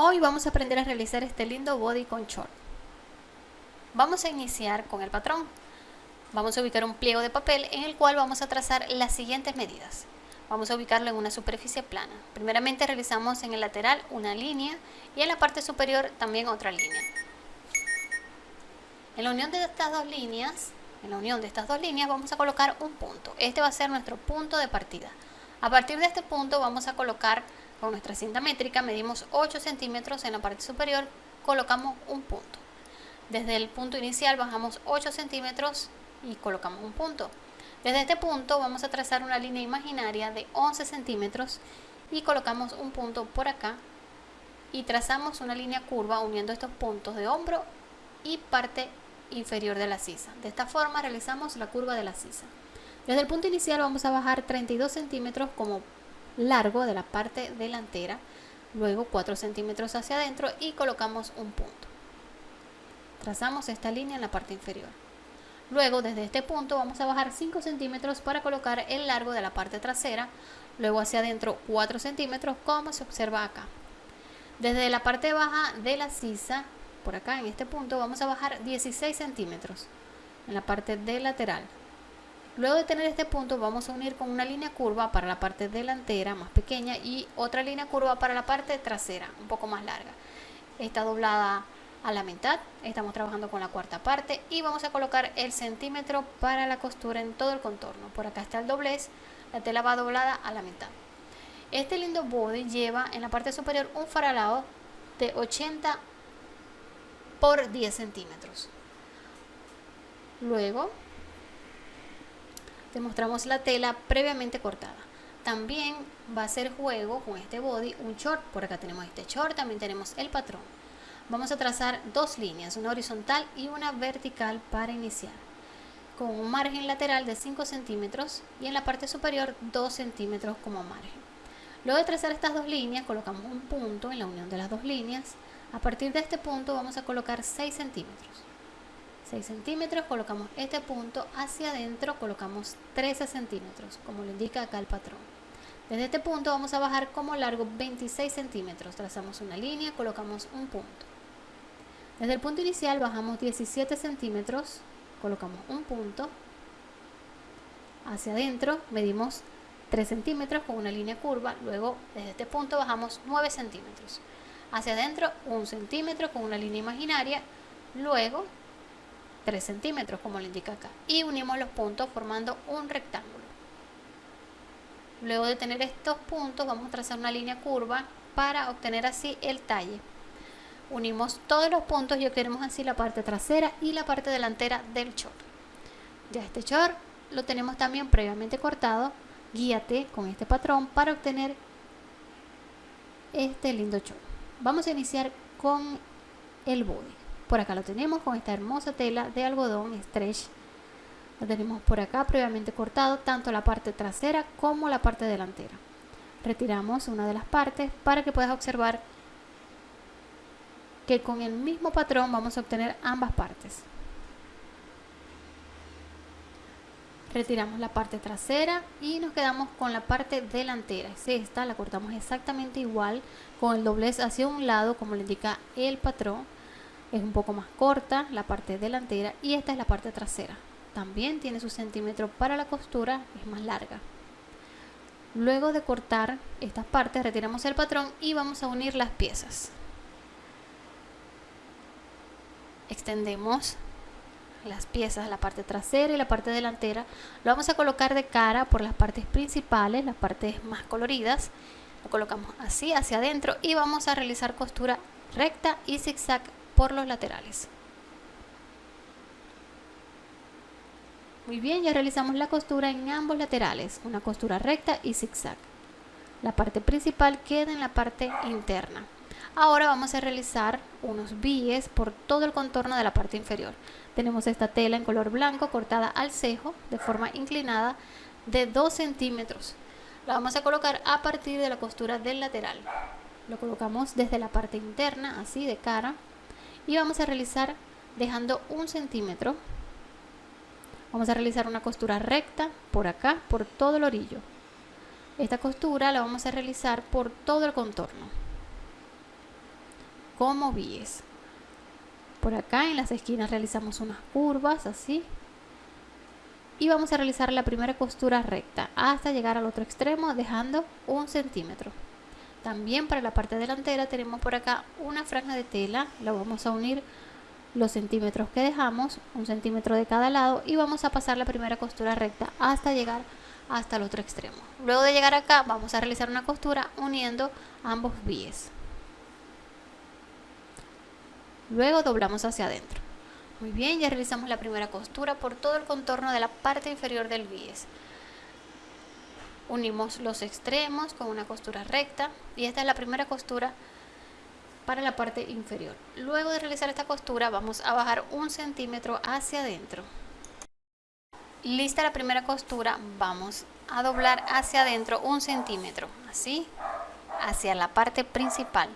Hoy vamos a aprender a realizar este lindo body con short. Vamos a iniciar con el patrón. Vamos a ubicar un pliego de papel en el cual vamos a trazar las siguientes medidas. Vamos a ubicarlo en una superficie plana. Primeramente realizamos en el lateral una línea y en la parte superior también otra línea. En la unión de estas dos líneas, en la unión de estas dos líneas vamos a colocar un punto. Este va a ser nuestro punto de partida. A partir de este punto vamos a colocar con nuestra cinta métrica medimos 8 centímetros en la parte superior, colocamos un punto. Desde el punto inicial bajamos 8 centímetros y colocamos un punto. Desde este punto vamos a trazar una línea imaginaria de 11 centímetros y colocamos un punto por acá y trazamos una línea curva uniendo estos puntos de hombro y parte inferior de la sisa. De esta forma realizamos la curva de la sisa. Desde el punto inicial vamos a bajar 32 centímetros como largo de la parte delantera, luego 4 centímetros hacia adentro y colocamos un punto. Trazamos esta línea en la parte inferior. Luego desde este punto vamos a bajar 5 centímetros para colocar el largo de la parte trasera, luego hacia adentro 4 centímetros como se observa acá. Desde la parte baja de la sisa, por acá en este punto, vamos a bajar 16 centímetros en la parte de lateral. Luego de tener este punto vamos a unir con una línea curva para la parte delantera más pequeña y otra línea curva para la parte trasera un poco más larga. Está doblada a la mitad, estamos trabajando con la cuarta parte y vamos a colocar el centímetro para la costura en todo el contorno. Por acá está el doblez, la tela va doblada a la mitad. Este lindo body lleva en la parte superior un faralado de 80 por 10 centímetros. Luego mostramos la tela previamente cortada. También va a hacer juego con este body un short. Por acá tenemos este short, también tenemos el patrón. Vamos a trazar dos líneas, una horizontal y una vertical para iniciar. Con un margen lateral de 5 centímetros y en la parte superior 2 centímetros como margen. Luego de trazar estas dos líneas colocamos un punto en la unión de las dos líneas. A partir de este punto vamos a colocar 6 centímetros. 6 centímetros, colocamos este punto hacia adentro, colocamos 13 centímetros, como lo indica acá el patrón. Desde este punto vamos a bajar como largo 26 centímetros, trazamos una línea, colocamos un punto. Desde el punto inicial bajamos 17 centímetros, colocamos un punto. Hacia adentro medimos 3 centímetros con una línea curva, luego desde este punto bajamos 9 centímetros. Hacia adentro 1 centímetro con una línea imaginaria, luego 3 centímetros como le indica acá. Y unimos los puntos formando un rectángulo. Luego de tener estos puntos vamos a trazar una línea curva para obtener así el talle. Unimos todos los puntos y obtenemos así la parte trasera y la parte delantera del short ya este short lo tenemos también previamente cortado. Guíate con este patrón para obtener este lindo short vamos a iniciar con el body por acá lo tenemos con esta hermosa tela de algodón stretch. Lo tenemos por acá previamente cortado tanto la parte trasera como la parte delantera. Retiramos una de las partes para que puedas observar que con el mismo patrón vamos a obtener ambas partes. Retiramos la parte trasera y nos quedamos con la parte delantera. esta, la cortamos exactamente igual con el doblez hacia un lado como le indica el patrón es un poco más corta la parte delantera y esta es la parte trasera. También tiene su centímetro para la costura es más larga. Luego de cortar estas partes retiramos el patrón y vamos a unir las piezas. Extendemos las piezas, la parte trasera y la parte delantera. Lo vamos a colocar de cara por las partes principales, las partes más coloridas. Lo colocamos así hacia adentro y vamos a realizar costura recta y zigzag por los laterales. Muy bien, ya realizamos la costura en ambos laterales, una costura recta y zigzag. La parte principal queda en la parte interna. Ahora vamos a realizar unos bies por todo el contorno de la parte inferior. Tenemos esta tela en color blanco cortada al cejo de forma inclinada de 2 centímetros. La vamos a colocar a partir de la costura del lateral. Lo colocamos desde la parte interna, así de cara, y vamos a realizar dejando un centímetro vamos a realizar una costura recta por acá por todo el orillo esta costura la vamos a realizar por todo el contorno como bies. Por acá en las esquinas realizamos unas curvas así. Y vamos a realizar la primera costura recta hasta llegar al otro extremo dejando un centímetro. También para la parte delantera tenemos por acá una franja de tela. La vamos a unir los centímetros que dejamos, un centímetro de cada lado y vamos a pasar la primera costura recta hasta llegar hasta el otro extremo. Luego de llegar acá vamos a realizar una costura uniendo ambos bies. Luego doblamos hacia adentro. Muy bien, ya realizamos la primera costura por todo el contorno de la parte inferior del bies. Unimos los extremos con una costura recta y esta es la primera costura para la parte inferior. Luego de realizar esta costura vamos a bajar un centímetro hacia adentro. Lista la primera costura, vamos a doblar hacia adentro un centímetro, así, hacia la parte principal.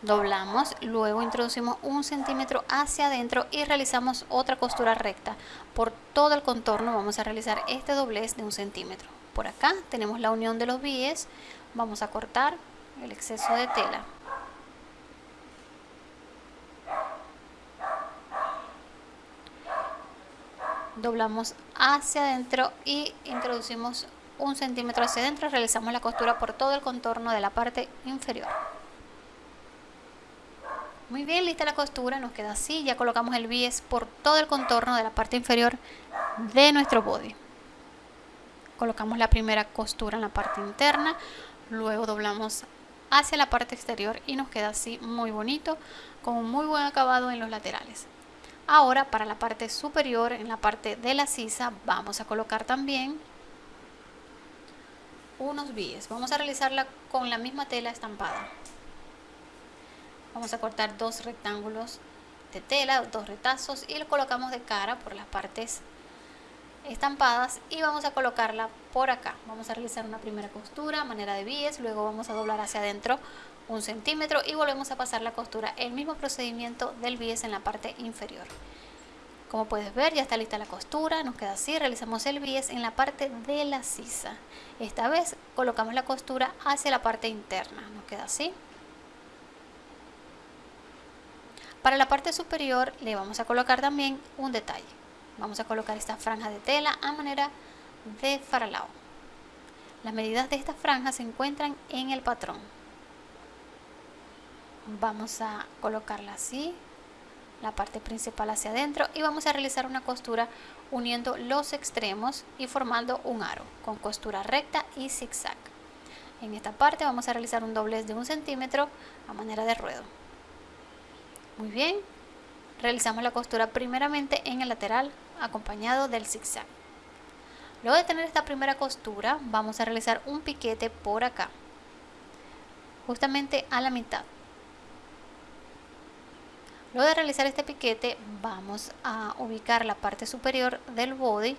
Doblamos, luego introducimos un centímetro hacia adentro y realizamos otra costura recta. Por todo el contorno vamos a realizar este doblez de un centímetro. Por acá. Tenemos la unión de los bies, vamos a cortar el exceso de tela. doblamos hacia adentro y introducimos un centímetro hacia adentro. Realizamos la costura por todo el contorno de la parte inferior. Muy bien lista la costura. Nos queda así. Ya colocamos el bies por todo el contorno de la parte inferior de nuestro body colocamos la primera costura en la parte interna luego doblamos hacia la parte exterior y nos queda así muy bonito con un muy buen acabado en los laterales Ahora para la parte superior, en la parte de la sisa, vamos a colocar también unos bies. Vamos a realizarla con la misma tela estampada. Vamos a cortar dos rectángulos de tela, dos retazos y lo colocamos de cara por las partes estampadas y vamos a colocarla por acá. Vamos a realizar una primera costura manera de bies, luego vamos a doblar hacia adentro un centímetro y volvemos a pasar la costura el mismo procedimiento del bies en la parte inferior. Como puedes ver ya está lista la costura nos queda así realizamos el bies en la parte de la sisa. Esta vez colocamos la costura hacia la parte interna nos queda así. Para la parte superior le vamos a colocar también un detalle vamos a colocar esta franja de tela a manera de faralao. Las medidas de esta franja se encuentran en el patrón. Vamos a colocarla así la parte principal hacia adentro y vamos a realizar una costura uniendo los extremos y formando un aro con costura recta y zigzag. En esta parte vamos a realizar un doblez de un centímetro a manera de ruedo. Muy bien realizamos la costura primeramente en el lateral acompañado del zigzag luego de tener esta primera costura vamos a realizar un piquete por acá justamente a la mitad Luego de realizar este piquete vamos a ubicar la parte superior del body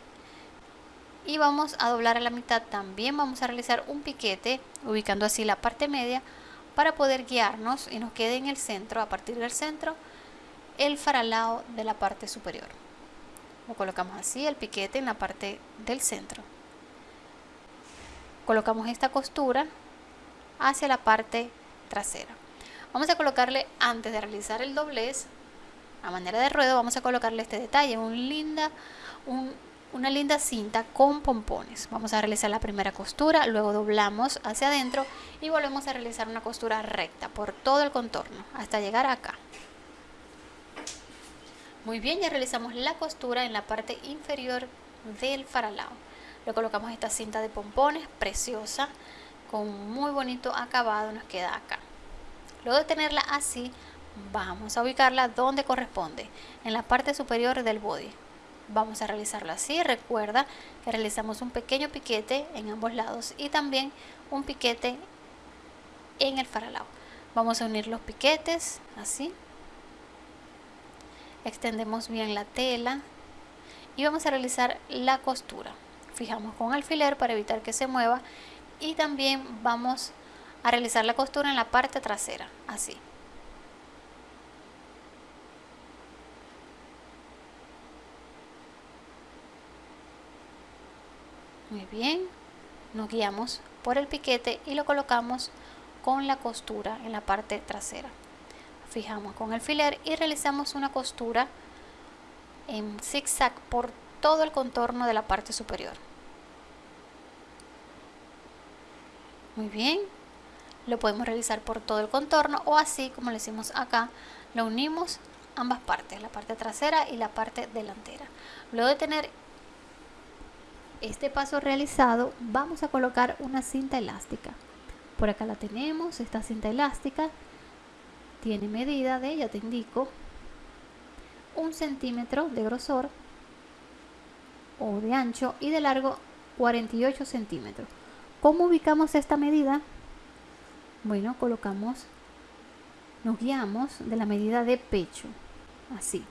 y vamos a doblar a la mitad. También vamos a realizar un piquete ubicando así la parte media para poder guiarnos y nos quede en el centro, a partir del centro, el faralao de la parte superior. Lo colocamos así, el piquete en la parte del centro. Colocamos esta costura hacia la parte trasera. Vamos a colocarle, antes de realizar el doblez, a manera de ruedo, vamos a colocarle este detalle, una linda cinta con pompones. Vamos a realizar la primera costura, luego doblamos hacia adentro y volvemos a realizar una costura recta por todo el contorno hasta llegar acá. Muy bien, ya realizamos la costura en la parte inferior del faralao. Le colocamos esta cinta de pompones preciosa con muy bonito acabado nos queda acá. Luego de tenerla así, vamos a ubicarla donde corresponde, en la parte superior del body. Vamos a realizarlo así. Recuerda que realizamos un pequeño piquete en ambos lados y también un piquete en el faralao. Vamos a unir los piquetes así. Extendemos bien la tela y vamos a realizar la costura. Fijamos con alfiler para evitar que se mueva y también vamos a realizar la costura en la parte trasera, así. Muy bien, nos guiamos por el piquete y lo colocamos con la costura en la parte trasera. Fijamos con alfiler y realizamos una costura en zigzag por todo el contorno de la parte superior. Muy bien, lo podemos realizar por todo el contorno o así como le hicimos acá, lo unimos ambas partes, la parte trasera y la parte delantera. Luego de tener este paso realizado, vamos a colocar una cinta elástica. Por acá la tenemos, esta cinta elástica tiene medida de, ya te indico, un centímetro de grosor o de ancho y de largo 48 centímetros. ¿Cómo ubicamos esta medida? Bueno, colocamos, nos guiamos de la medida de pecho, así.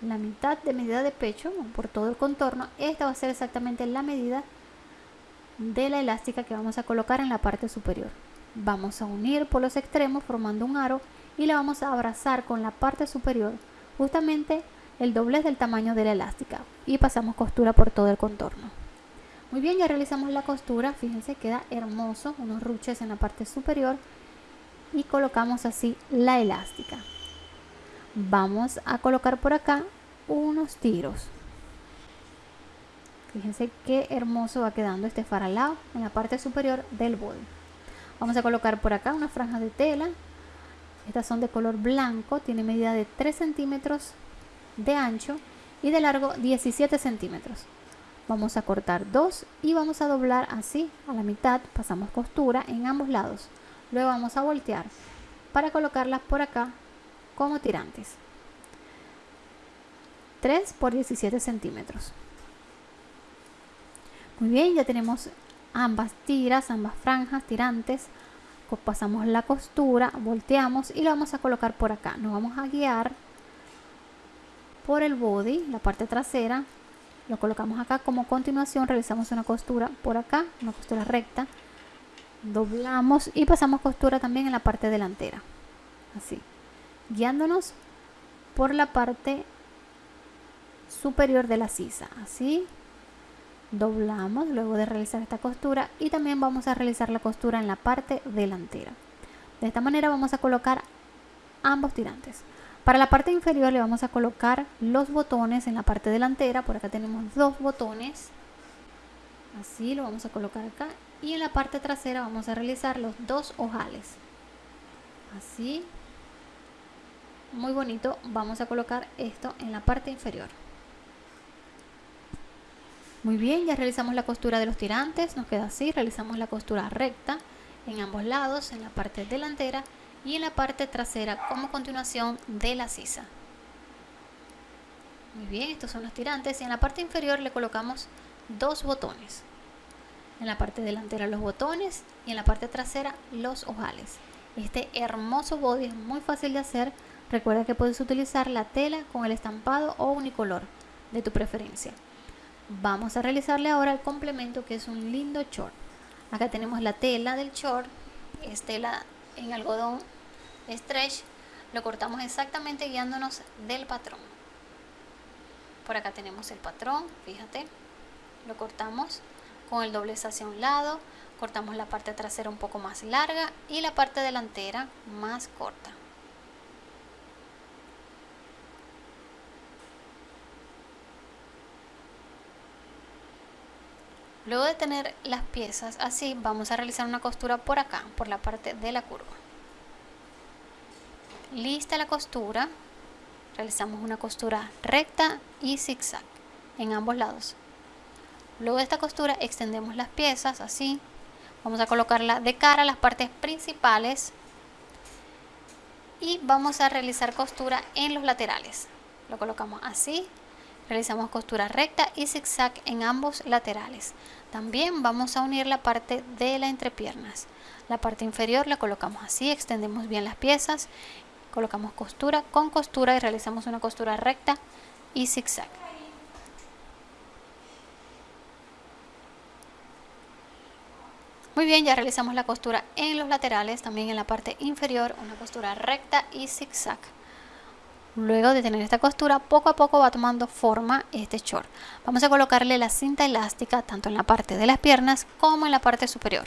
La mitad de medida de pecho por todo el contorno, esta va a ser exactamente la medida de la elástica que vamos a colocar en la parte superior. Vamos a unir por los extremos formando un aro y la vamos a abrazar con la parte superior, justamente el doblez del tamaño de la elástica y pasamos costura por todo el contorno. Muy bien, ya realizamos la costura, fíjense, queda hermoso, unos ruches en la parte superior y colocamos así la elástica. Vamos a colocar por acá unos tiros. Fíjense qué hermoso va quedando este faralao en la parte superior del body. Vamos a colocar por acá una franja de tela. Estas son de color blanco, tiene medida de 3 centímetros de ancho y de largo 17 centímetros. Vamos a cortar dos y vamos a doblar así a la mitad, pasamos costura en ambos lados. Luego vamos a voltear para colocarlas por acá como tirantes. 3 por 17 centímetros. Muy bien, ya tenemos ambas tiras, ambas franjas, tirantes. Pasamos la costura, volteamos y lo vamos a colocar por acá. Nos vamos a guiar por el body, la parte trasera. Lo colocamos acá como continuación, realizamos una costura por acá, una costura recta. Doblamos y pasamos costura también en la parte delantera. Así, guiándonos por la parte superior de la sisa. Así, doblamos luego de realizar esta costura y también vamos a realizar la costura en la parte delantera. De esta manera vamos a colocar ambos tirantes. Para la parte inferior le vamos a colocar los botones en la parte delantera. Por acá tenemos dos botones. Así lo vamos a colocar acá. Y en la parte trasera vamos a realizar los dos ojales. Así. Muy bonito. Vamos a colocar esto en la parte inferior muy bien, ya realizamos la costura de los tirantes, nos queda así, realizamos la costura recta en ambos lados, en la parte delantera y en la parte trasera como continuación de la sisa. Muy bien, estos son los tirantes y en la parte inferior le colocamos dos botones. En la parte delantera los botones y en la parte trasera los ojales. Este hermoso body es muy fácil de hacer. Recuerda que puedes utilizar la tela con el estampado o unicolor de tu preferencia. Vamos a realizarle ahora el complemento que es un lindo short. Acá tenemos la tela del short, es tela en algodón stretch. Lo cortamos exactamente guiándonos del patrón. Por acá tenemos el patrón, fíjate. Lo cortamos con el doblez hacia un lado. Cortamos la parte trasera un poco más larga y la parte delantera más corta. Luego de tener las piezas así, vamos a realizar una costura por acá, por la parte de la curva. Lista la costura, realizamos una costura recta y zigzag en ambos lados. Luego de esta costura extendemos las piezas así. Vamos a colocarla de cara a las partes principales y vamos a realizar costura en los laterales. Lo colocamos así Realizamos costura recta y zigzag en ambos laterales. También vamos a unir la parte de la entrepiernas. La parte inferior la colocamos así, extendemos bien las piezas, colocamos costura con costura y realizamos una costura recta y zigzag. Muy bien, ya realizamos la costura en los laterales, también en la parte inferior, una costura recta y zigzag. Luego de tener esta costura, poco a poco va tomando forma este short. Vamos a colocarle la cinta elástica tanto en la parte de las piernas como en la parte superior.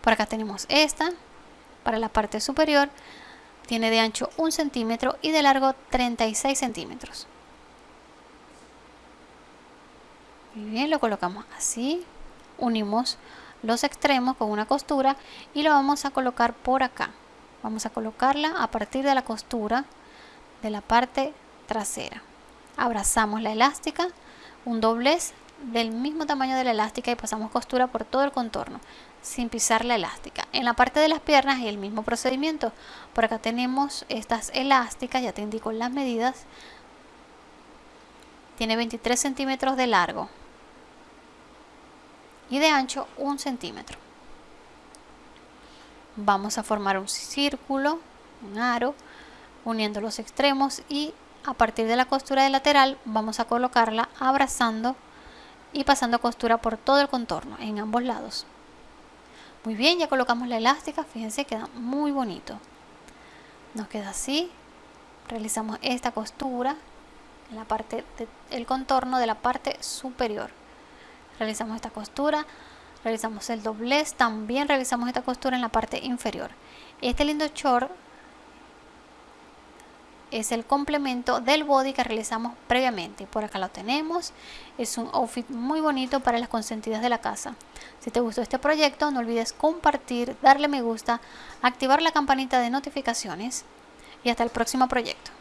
Por acá tenemos esta para la parte superior. tiene de ancho 1 centímetro y de largo 36 centímetros. Muy bien, lo colocamos así, unimos los extremos con una costura y lo vamos a colocar por acá. Vamos a colocarla a partir de la costura de la parte trasera. Abrazamos la elástica, un doblez del mismo tamaño de la elástica y pasamos costura por todo el contorno sin pisar la elástica. En la parte de las piernas el mismo procedimiento. Por acá tenemos estas elásticas, ya te indico las medidas. Tiene 23 centímetros de largo y de ancho 1 centímetro. Vamos a formar un círculo, un aro, uniendo los extremos y a partir de la costura de lateral vamos a colocarla abrazando y pasando costura por todo el contorno en ambos lados. Muy bien, ya colocamos la elástica, fíjense, queda muy bonito. Nos queda así. Realizamos esta costura en la parte del contorno de la parte superior. Realizamos esta costura, realizamos el doblez, también realizamos esta costura en la parte inferior. Este lindo short es el complemento del body que realizamos previamente. Por acá lo tenemos. Es un outfit muy bonito para las consentidas de la casa. Si te gustó este proyecto, no olvides compartir, darle me gusta, activar la campanita de notificaciones y hasta el próximo proyecto.